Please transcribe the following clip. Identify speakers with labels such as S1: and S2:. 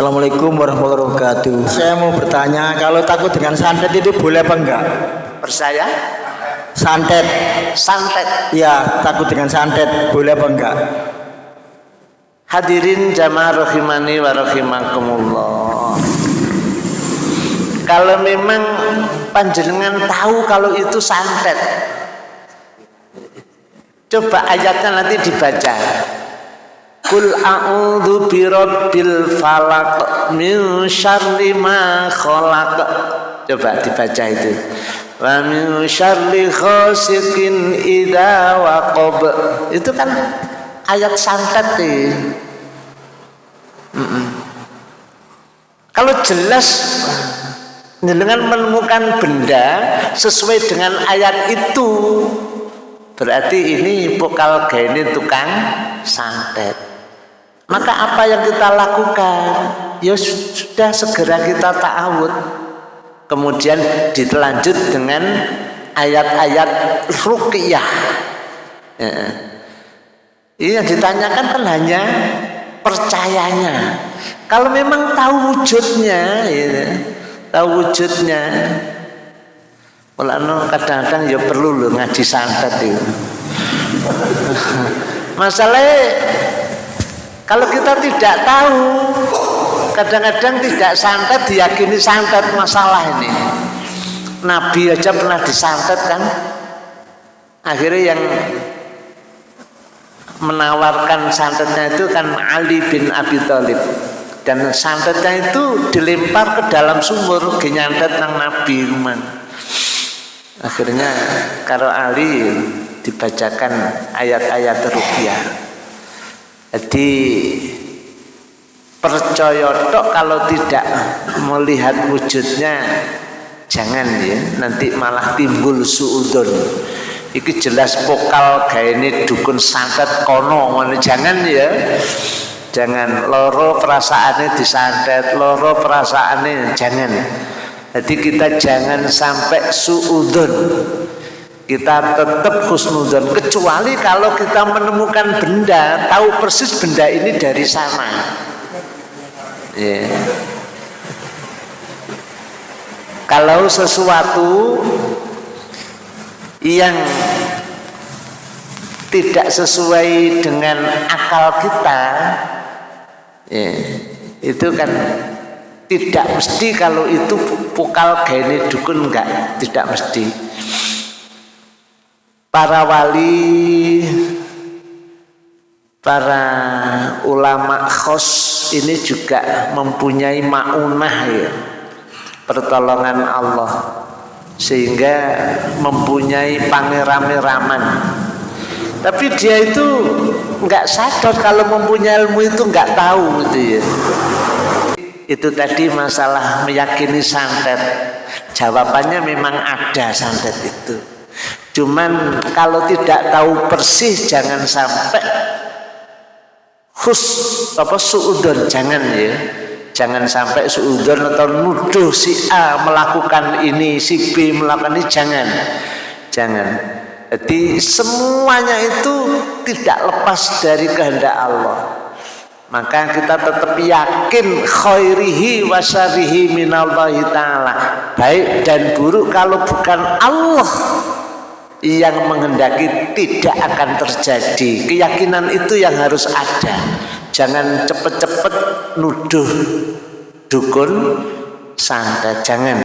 S1: Assalamualaikum warahmatullahi wabarakatuh. Saya mau bertanya, kalau takut dengan santet itu boleh apa enggak?
S2: Percaya?
S1: Santet,
S2: Santet.
S1: ya takut dengan santet, boleh apa enggak?
S2: Hadirin jamaah rahimani wa rahimakumullah. Kalau memang panjenengan tahu kalau itu santet. Coba ayatnya nanti dibaca. Kul a'udzu birabbil falaq min syarri ma khalaq. Coba dibaca itu. Wa min syarri ghasiqin idza waqab. Itu kan ayat santet nih. Mm-mm. Kalau jelas dengan menemukan benda sesuai dengan ayat itu berarti ini vokal gini tukang santet maka apa yang kita lakukan? Ya sudah segera kita ta'awud. Kemudian dilanjut dengan ayat-ayat ruqyah. Ya. ini yang ditanyakan kan hanya percayanya. Kalau memang tahu wujudnya ya, tahu wujudnya. Mulanya kadang-kadang ya perlu loh ngaji santet itu. Masalahnya kalau kita tidak tahu, kadang-kadang tidak santet diyakini santet masalah ini. Nabi aja pernah disantet kan? Akhirnya yang menawarkan santetnya itu kan Ali bin Abi Thalib dan santetnya itu dilempar ke dalam sumur genyantet nang Nabi rumah akhirnya karo Ali dibacakan ayat-ayat rupiah jadi percaya tok kalau tidak melihat wujudnya jangan ya nanti malah timbul suudon. Iki jelas kayak ini dukun santet kono jangan ya jangan. Loro perasaannya disantet loro perasaannya jangan. Jadi kita jangan sampai suudon. Kita tetap husnudon kecuali kalau kita menemukan benda, tahu persis benda ini dari sana. Yeah. Kalau sesuatu yang tidak sesuai dengan akal kita, ya, itu kan tidak mesti kalau itu vokal gene dukun enggak tidak mesti para wali para ulama khos ini juga mempunyai maunah ya pertolongan Allah. Sehingga mempunyai pangeran-raman tapi dia itu nggak sadar kalau mempunyai ilmu itu nggak tahu gitu ya. Itu tadi masalah meyakini santet. Jawabannya memang ada santet itu cuman kalau tidak tahu persis jangan sampai khus apa suudon. Jangan ya. Jangan sampai suudon atau nuduh si A melakukan ini si B melakukan ini. Jangan. Jangan. Jadi semuanya itu tidak lepas dari kehendak Allah. Maka kita tetap yakin khairihi wa syarihi minallahi ta'ala. Baik dan buruk kalau bukan Allah yang menghendaki tidak akan terjadi. Keyakinan itu yang harus ada. Jangan cepet-cepet nuduh dukun santet jangan